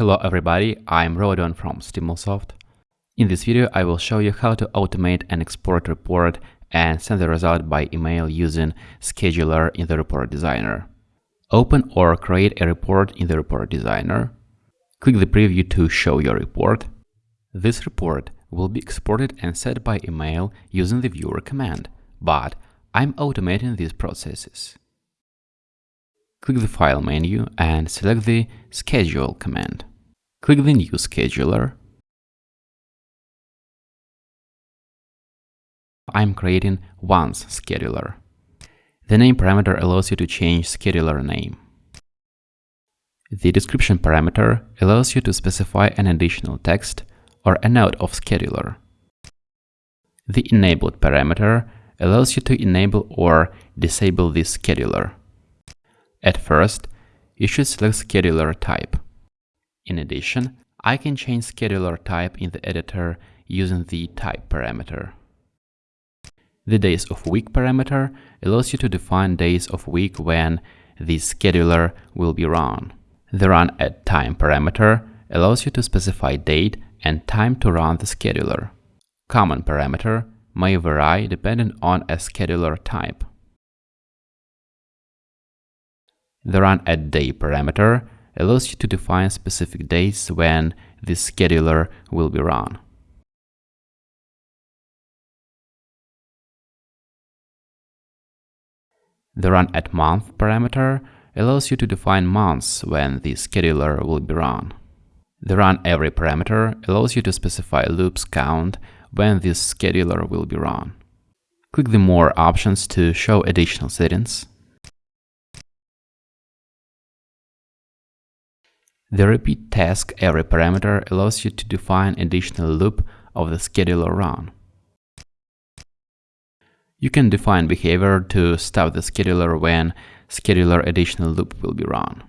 Hello everybody, I'm Rodon from Stimulsoft. In this video I will show you how to automate an export report and send the result by email using Scheduler in the Report Designer. Open or create a report in the Report Designer. Click the preview to show your report. This report will be exported and sent by email using the viewer command, but I'm automating these processes. Click the File menu and select the Schedule command. Click the New Scheduler. I'm creating once scheduler. The name parameter allows you to change scheduler name. The description parameter allows you to specify an additional text or a note of scheduler. The enabled parameter allows you to enable or disable this scheduler. At first, you should select scheduler type. In addition, I can change scheduler type in the editor using the type parameter. The days of week parameter allows you to define days of week when the scheduler will be run. The run at time parameter allows you to specify date and time to run the scheduler. Common parameter may vary depending on a scheduler type. The run at day parameter allows you to define specific days when the scheduler will be run. The run at month parameter allows you to define months when the scheduler will be run. The run every parameter allows you to specify loops count when this scheduler will be run. Click the More options to show additional settings. The repeat task every parameter allows you to define additional loop of the scheduler run. You can define behavior to stop the scheduler when scheduler additional loop will be run.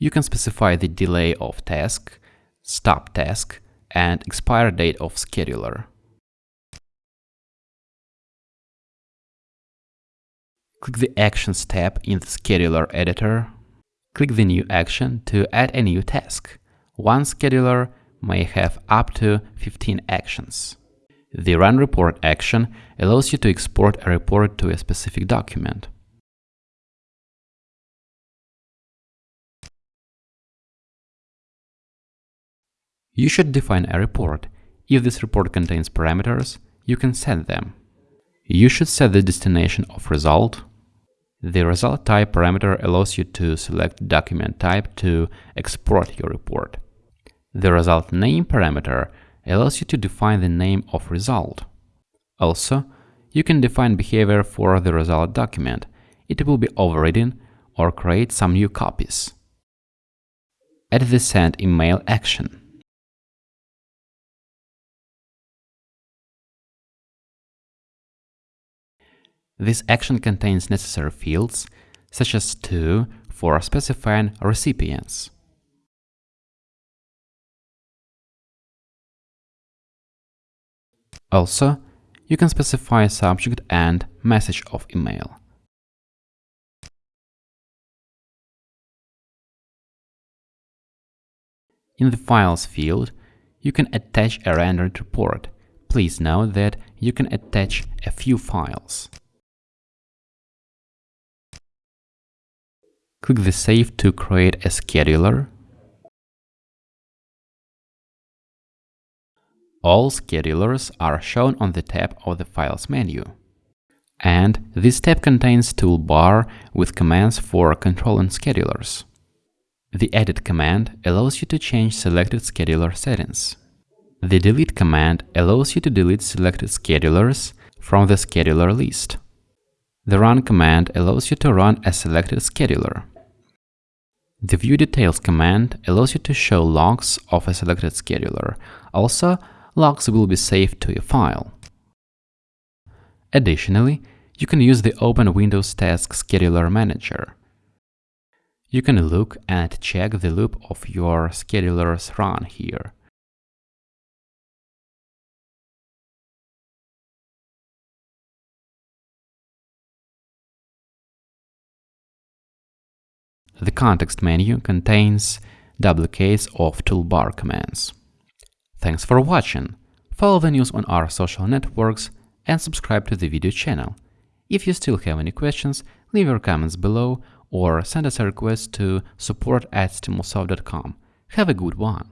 You can specify the delay of task, stop task, and expire date of scheduler. Click the Actions tab in the Scheduler editor. Click the New action to add a new task. One scheduler may have up to 15 actions. The Run Report action allows you to export a report to a specific document. You should define a report. If this report contains parameters, you can set them. You should set the destination of result. The result type parameter allows you to select document type to export your report. The result name parameter allows you to define the name of result. Also, you can define behavior for the result document. It will be overridden or create some new copies. Add the send email action. This action contains necessary fields, such as to for specifying recipients. Also, you can specify subject and message of email. In the Files field, you can attach a rendered report. Please note that you can attach a few files. Click the Save to create a scheduler. All schedulers are shown on the tab of the Files menu. And this tab contains toolbar with commands for controlling schedulers. The Edit command allows you to change selected scheduler settings. The Delete command allows you to delete selected schedulers from the scheduler list. The Run command allows you to run a selected scheduler. The View Details command allows you to show logs of a selected scheduler. Also, logs will be saved to a file. Additionally, you can use the Open Windows Task Scheduler Manager. You can look and check the loop of your scheduler's run here. The context menu contains duplicates of toolbar commands. Thanks for watching. Follow the news on our social networks and subscribe to the video channel. If you still have any questions, leave your comments below or send us a request to support at stimulsoft.com. Have a good one!